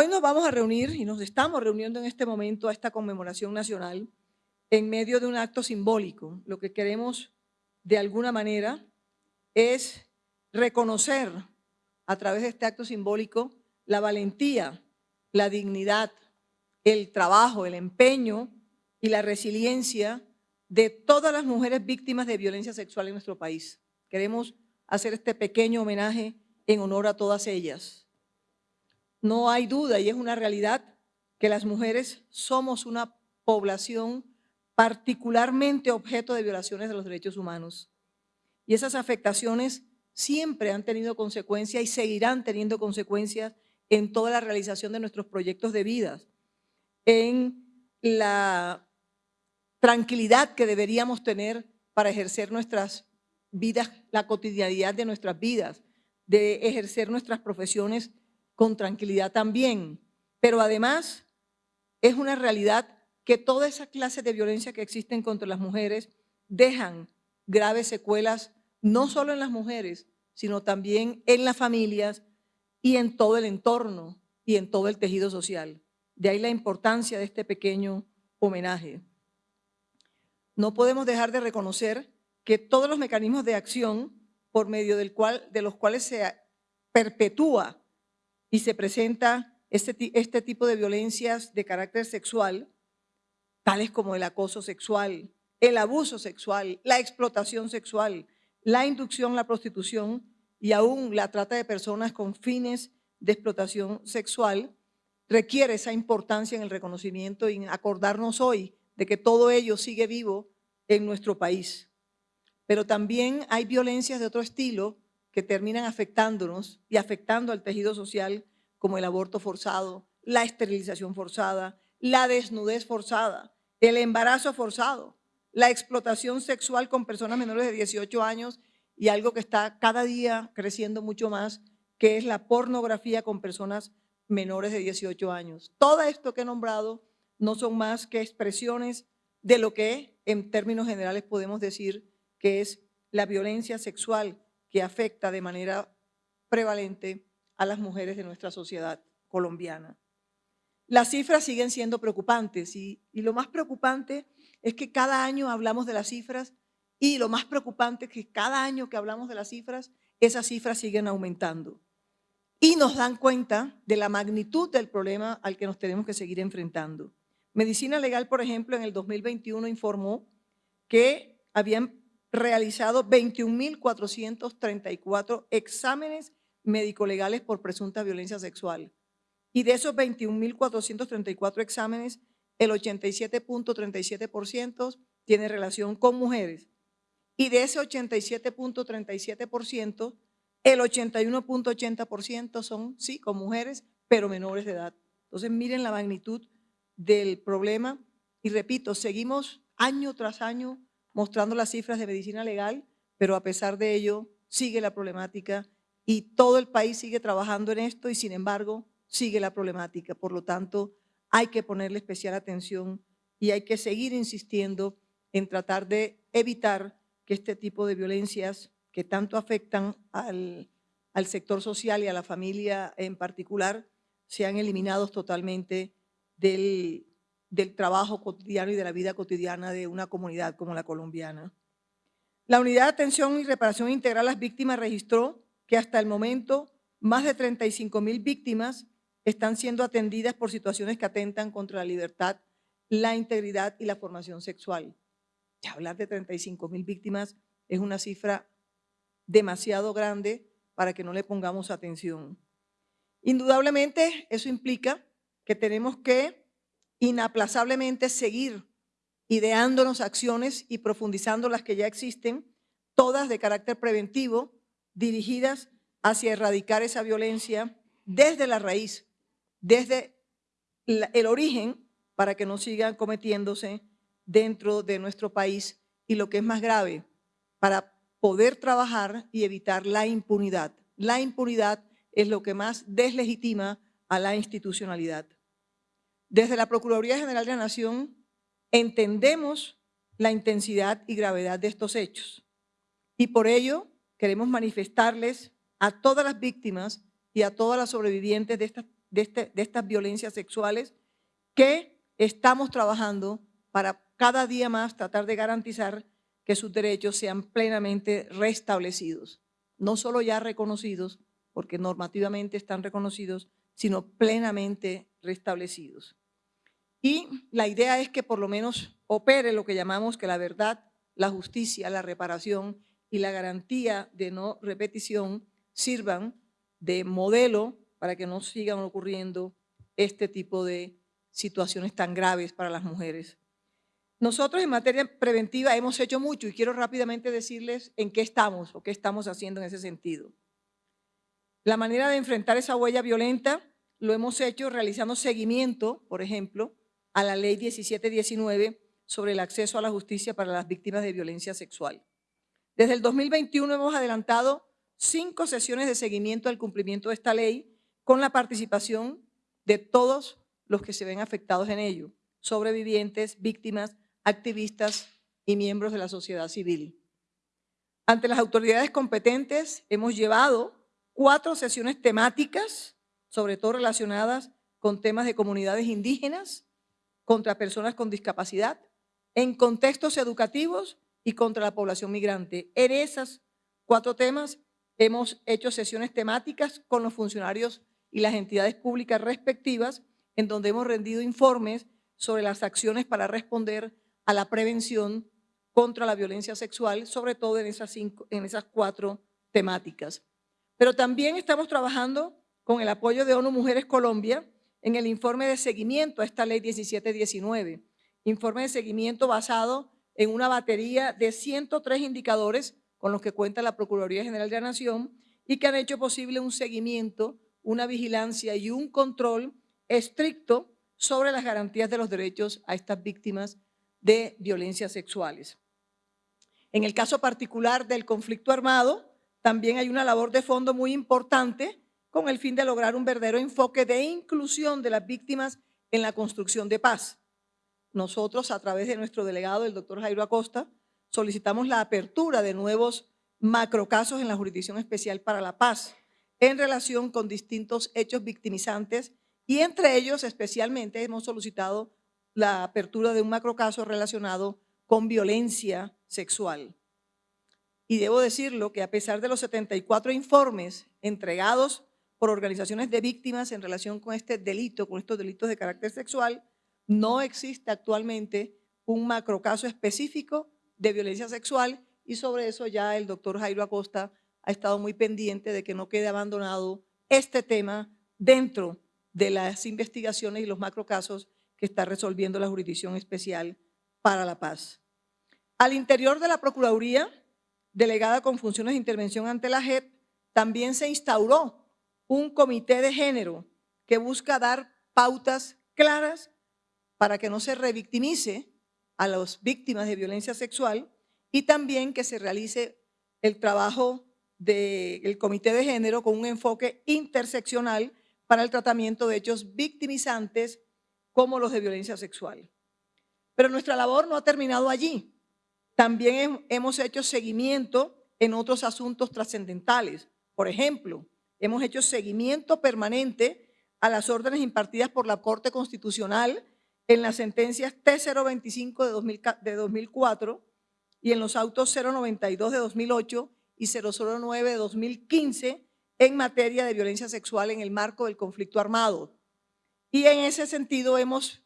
Hoy nos vamos a reunir y nos estamos reuniendo en este momento a esta conmemoración nacional en medio de un acto simbólico. Lo que queremos de alguna manera es reconocer a través de este acto simbólico la valentía, la dignidad, el trabajo, el empeño y la resiliencia de todas las mujeres víctimas de violencia sexual en nuestro país. Queremos hacer este pequeño homenaje en honor a todas ellas. No hay duda y es una realidad que las mujeres somos una población particularmente objeto de violaciones de los derechos humanos. Y esas afectaciones siempre han tenido consecuencias y seguirán teniendo consecuencias en toda la realización de nuestros proyectos de vida, en la tranquilidad que deberíamos tener para ejercer nuestras vidas, la cotidianidad de nuestras vidas, de ejercer nuestras profesiones con tranquilidad también. Pero además es una realidad que toda esa clase de violencia que existen contra las mujeres dejan graves secuelas, no solo en las mujeres, sino también en las familias y en todo el entorno y en todo el tejido social. De ahí la importancia de este pequeño homenaje. No podemos dejar de reconocer que todos los mecanismos de acción por medio del cual, de los cuales se perpetúa y se presenta este, este tipo de violencias de carácter sexual, tales como el acoso sexual, el abuso sexual, la explotación sexual, la inducción a la prostitución y aún la trata de personas con fines de explotación sexual, requiere esa importancia en el reconocimiento y en acordarnos hoy de que todo ello sigue vivo en nuestro país. Pero también hay violencias de otro estilo que terminan afectándonos y afectando al tejido social, como el aborto forzado, la esterilización forzada, la desnudez forzada, el embarazo forzado, la explotación sexual con personas menores de 18 años y algo que está cada día creciendo mucho más, que es la pornografía con personas menores de 18 años. Todo esto que he nombrado no son más que expresiones de lo que en términos generales podemos decir que es la violencia sexual que afecta de manera prevalente a las mujeres de nuestra sociedad colombiana. Las cifras siguen siendo preocupantes y, lo más preocupante es que cada año hablamos de las cifras y lo más preocupante es que cada año que hablamos de las cifras, esas cifras siguen aumentando. Y nos dan cuenta de la magnitud del problema al que nos tenemos que seguir enfrentando. Medicina Legal, por ejemplo, en el 2021 informó que habían realizado 21.434 exámenes médico-legales por presunta violencia sexual. Y de esos 21.434 exámenes, el 87.37% tiene relación con mujeres y de ese 87.37%, el 81.80% son, sí, con mujeres, pero menores de edad. Entonces miren la magnitud del problema y repito, seguimos año tras año mostrando las cifras de medicina legal, pero a pesar de ello sigue la problemática y todo el país sigue trabajando en esto y sin embargo sigue la problemática. Por lo tanto, hay que ponerle especial atención y hay que seguir insistiendo en tratar de evitar que este tipo de violencias que tanto afectan al, sector social y a la familia en particular sean eliminados totalmente del, del trabajo cotidiano y de la vida cotidiana de una comunidad como la colombiana. La Unidad de Atención y Reparación Integral a las Víctimas registró que hasta el momento más de 35 mil víctimas están siendo atendidas por situaciones que atentan contra la libertad, la integridad y la formación sexual hablar de 35 mil víctimas es una cifra demasiado grande para que no le pongamos atención. Indudablemente eso implica que tenemos que inaplazablemente seguir ideándonos acciones y profundizando las que ya existen, todas de carácter preventivo, dirigidas hacia erradicar esa violencia desde la raíz, desde el origen, para que no sigan cometiéndose dentro de nuestro país y lo que es más grave, para poder trabajar y evitar la impunidad. La impunidad es lo que más deslegitima a la institucionalidad. Desde la Procuraduría General de la Nación entendemos la intensidad y gravedad de estos hechos y por ello queremos manifestarles a todas las víctimas y a todas las sobrevivientes de este, de estas violencias sexuales que estamos trabajando para cada día más tratar de garantizar que sus derechos sean plenamente restablecidos, no solo ya reconocidos, porque normativamente están reconocidos, sino plenamente restablecidos. Y la idea es que por lo menos opere lo que llamamos que la verdad, la justicia, la reparación y la garantía de no repetición sirvan de modelo para que no sigan ocurriendo este tipo de situaciones tan graves para las mujeres. Nosotros en materia preventiva hemos hecho mucho y quiero rápidamente decirles en qué estamos o qué estamos haciendo en ese sentido. La manera de enfrentar esa huella violenta lo hemos hecho realizando seguimiento, por ejemplo, a la ley 1719 sobre el acceso a la justicia para las víctimas de violencia sexual. Desde el 2021 hemos adelantado cinco sesiones de seguimiento al cumplimiento de esta ley con la participación de todos los que se ven afectados en ello, sobrevivientes, víctimas, activistas y miembros de la sociedad civil. Ante las autoridades competentes hemos llevado cuatro sesiones temáticas, sobre todo relacionadas con temas de comunidades indígenas, contra personas con discapacidad, en contextos educativos y contra la población migrante. En esos cuatro temas hemos hecho sesiones temáticas con los funcionarios y las entidades públicas respectivas, en donde hemos rendido informes sobre las acciones para responder a la prevención contra la violencia sexual, sobre todo en esas, en esas cuatro temáticas. Pero también estamos trabajando con el apoyo de ONU Mujeres Colombia en el informe de seguimiento a esta ley 1719, informe de seguimiento basado en una batería de 103 indicadores con los que cuenta la Procuraduría General de la Nación y que han hecho posible un seguimiento, una vigilancia y un control estricto sobre las garantías de los derechos a estas víctimas de violencias sexuales. En el caso particular del conflicto armado, también hay una labor de fondo muy importante con el fin de lograr un verdadero enfoque de inclusión de las víctimas en la construcción de paz. Nosotros, a través de nuestro delegado, el doctor Jairo Acosta, solicitamos la apertura de nuevos macrocasos en la Jurisdicción Especial para la Paz en relación con distintos hechos victimizantes y entre ellos especialmente hemos solicitado la apertura de un macrocaso relacionado con violencia sexual. Y debo decirlo que a pesar de los 74 informes entregados por organizaciones de víctimas en relación con este delito, con estos delitos de carácter sexual, no existe actualmente un macrocaso específico de violencia sexual y sobre eso ya el doctor Jairo Acosta ha estado muy pendiente de que no quede abandonado este tema dentro de las investigaciones y los macrocasos que está resolviendo la Jurisdicción Especial para la Paz. Al interior de la Procuraduría, delegada con funciones de intervención ante la JEP, también se instauró un comité de género que busca dar pautas claras para que no se revictimice a las víctimas de violencia sexual y también que se realice el trabajo del comité de género con un enfoque interseccional para el tratamiento de hechos victimizantes como los de violencia sexual. Pero nuestra labor no ha terminado allí. También hemos hecho seguimiento en otros asuntos trascendentales. Por ejemplo, hemos hecho seguimiento permanente a las órdenes impartidas por la Corte Constitucional en las sentencias T025 de, 2004 y en los autos 092 de 2008 y 009 de 2015 en materia de violencia sexual en el marco del conflicto armado. Y en ese sentido hemos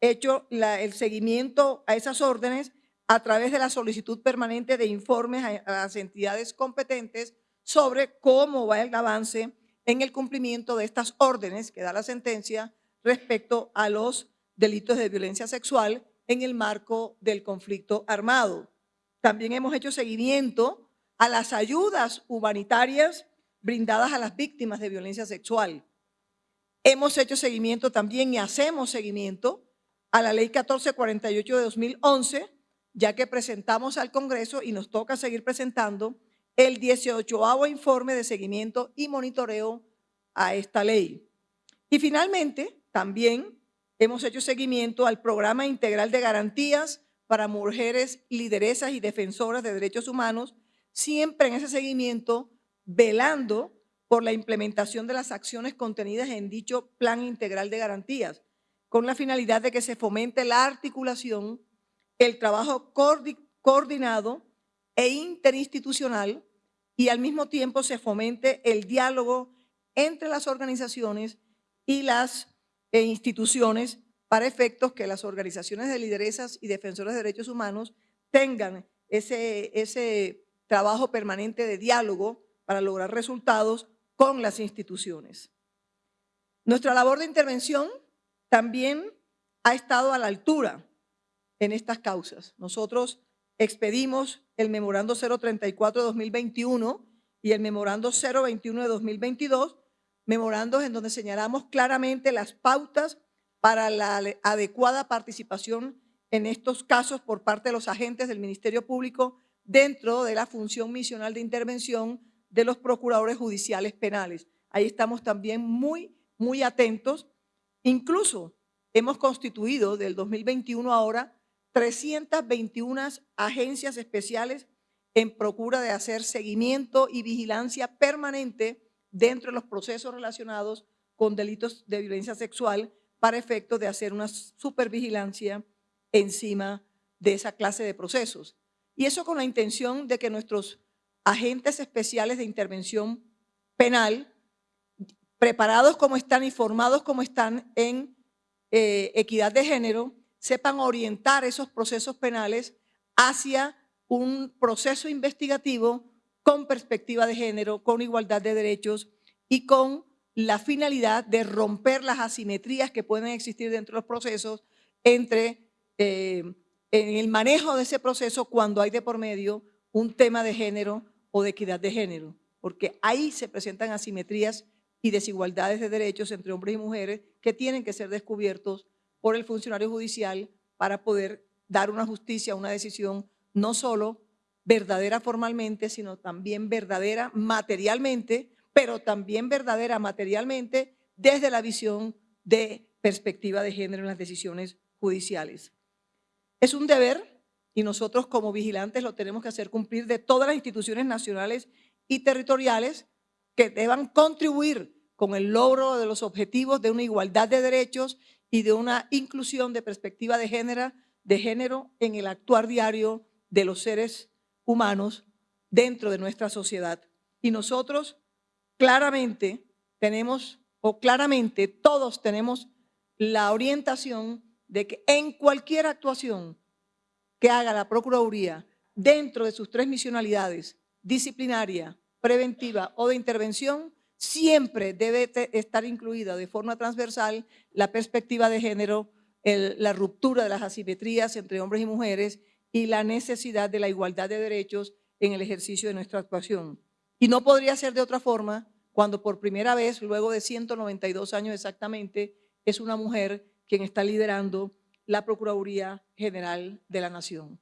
hecho el seguimiento a esas órdenes a través de la solicitud permanente de informes a, las entidades competentes sobre cómo va el avance en el cumplimiento de estas órdenes que da la sentencia respecto a los delitos de violencia sexual en el marco del conflicto armado. También hemos hecho seguimiento a las ayudas humanitarias brindadas a las víctimas de violencia sexual. Hemos hecho seguimiento también y hacemos seguimiento a la ley 1448 de 2011, ya que presentamos al Congreso y nos toca seguir presentando el 18 informe de seguimiento y monitoreo a esta ley. Y finalmente, también hemos hecho seguimiento al Programa Integral de Garantías para Mujeres Lideresas y Defensoras de Derechos Humanos, siempre en ese seguimiento velando por la implementación de las acciones contenidas en dicho Plan Integral de Garantías, con la finalidad de que se fomente la articulación, el trabajo coordinado e interinstitucional y al mismo tiempo se fomente el diálogo entre las organizaciones y las eh, instituciones para efectos que las organizaciones de lideresas y defensores de derechos humanos tengan ese, ese trabajo permanente de diálogo para lograr resultados con las instituciones. Nuestra labor de intervención también ha estado a la altura en estas causas. Nosotros expedimos el memorando 034 de 2021 y el memorando 021 de 2022, memorandos en donde señalamos claramente las pautas para la adecuada participación en estos casos por parte de los agentes del Ministerio Público dentro de la función misional de intervención de los procuradores judiciales penales. Ahí estamos también muy, muy atentos Incluso hemos constituido del 2021 ahora 321 agencias especiales en procura de hacer seguimiento y vigilancia permanente dentro de los procesos relacionados con delitos de violencia sexual para efecto de hacer una supervigilancia encima de esa clase de procesos. Y eso con la intención de que nuestros agentes especiales de intervención penal preparados como están y formados como están en eh, equidad de género, sepan orientar esos procesos penales hacia un proceso investigativo con perspectiva de género, con igualdad de derechos y con la finalidad de romper las asimetrías que pueden existir dentro de los procesos entre eh, en el manejo de ese proceso cuando hay de por medio un tema de género o de equidad de género, porque ahí se presentan asimetrías y desigualdades de derechos entre hombres y mujeres que tienen que ser descubiertos por el funcionario judicial para poder dar una justicia, una decisión no solo verdadera formalmente, sino también verdadera materialmente, pero también verdadera materialmente desde la visión de perspectiva de género en las decisiones judiciales. Es un deber y nosotros como vigilantes lo tenemos que hacer cumplir de todas las instituciones nacionales y territoriales que deban contribuir con el logro de los objetivos de una igualdad de derechos y de una inclusión de perspectiva de género, de género en el actuar diario de los seres humanos dentro de nuestra sociedad. Y nosotros claramente tenemos, o claramente todos tenemos la orientación de que en cualquier actuación que haga la Procuraduría dentro de sus tres misionalidades, disciplinaria, preventiva o de intervención, siempre debe estar incluida de forma transversal la perspectiva de género, la ruptura de las asimetrías entre hombres y mujeres y la necesidad de la igualdad de derechos en el ejercicio de nuestra actuación. Y no podría ser de otra forma cuando por primera vez, luego de 192 años exactamente, es una mujer quien está liderando la Procuraduría General de la Nación.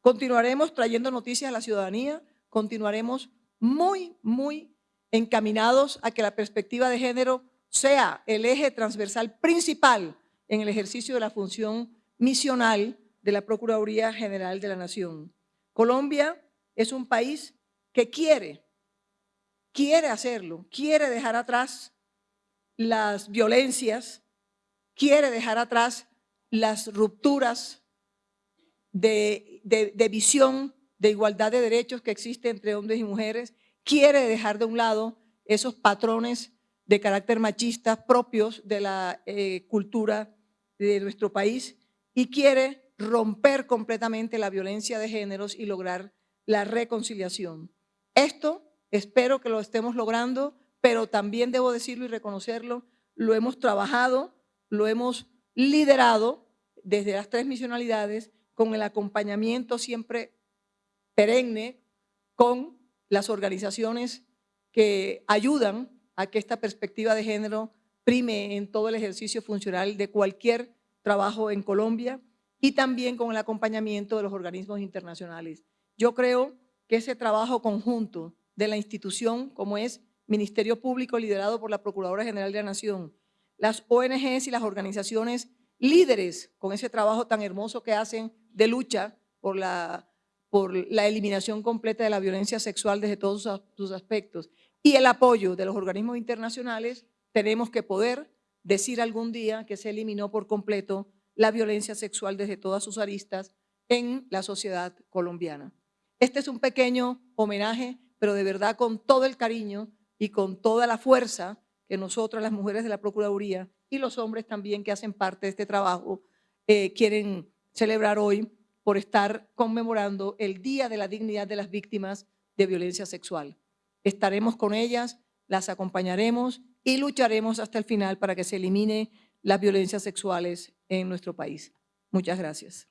Continuaremos trayendo noticias a la ciudadanía, continuaremos muy, muy encaminados a que la perspectiva de género sea el eje transversal principal en el ejercicio de la función misional de la Procuraduría General de la Nación. Colombia es un país que quiere, quiere hacerlo, quiere dejar atrás las violencias, quiere dejar atrás las rupturas de, visión de igualdad de derechos que existe entre hombres y mujeres, quiere dejar de un lado esos patrones de carácter machista propios de la eh, cultura de nuestro país y quiere romper completamente la violencia de géneros y lograr la reconciliación. Esto espero que lo estemos logrando, pero también debo decirlo y reconocerlo, lo hemos trabajado, lo hemos liderado desde las tres misionalidades con el acompañamiento siempre perenne con las organizaciones que ayudan a que esta perspectiva de género prime en todo el ejercicio funcional de cualquier trabajo en Colombia y también con el acompañamiento de los organismos internacionales. Yo creo que ese trabajo conjunto de la institución como es Ministerio Público liderado por la Procuradora General de la Nación, las ONGs y las organizaciones líderes con ese trabajo tan hermoso que hacen de lucha por la por la eliminación completa de la violencia sexual desde todos sus aspectos y el apoyo de los organismos internacionales, tenemos que poder decir algún día que se eliminó por completo la violencia sexual desde todas sus aristas en la sociedad colombiana. Este es un pequeño homenaje, pero de verdad con todo el cariño y con toda la fuerza que nosotras, las mujeres de la Procuraduría y los hombres también que hacen parte de este trabajo, eh, quieren celebrar hoy por estar conmemorando el Día de la Dignidad de las Víctimas de Violencia Sexual. Estaremos con ellas, las acompañaremos y lucharemos hasta el final para que se elimine las violencias sexuales en nuestro país. Muchas gracias.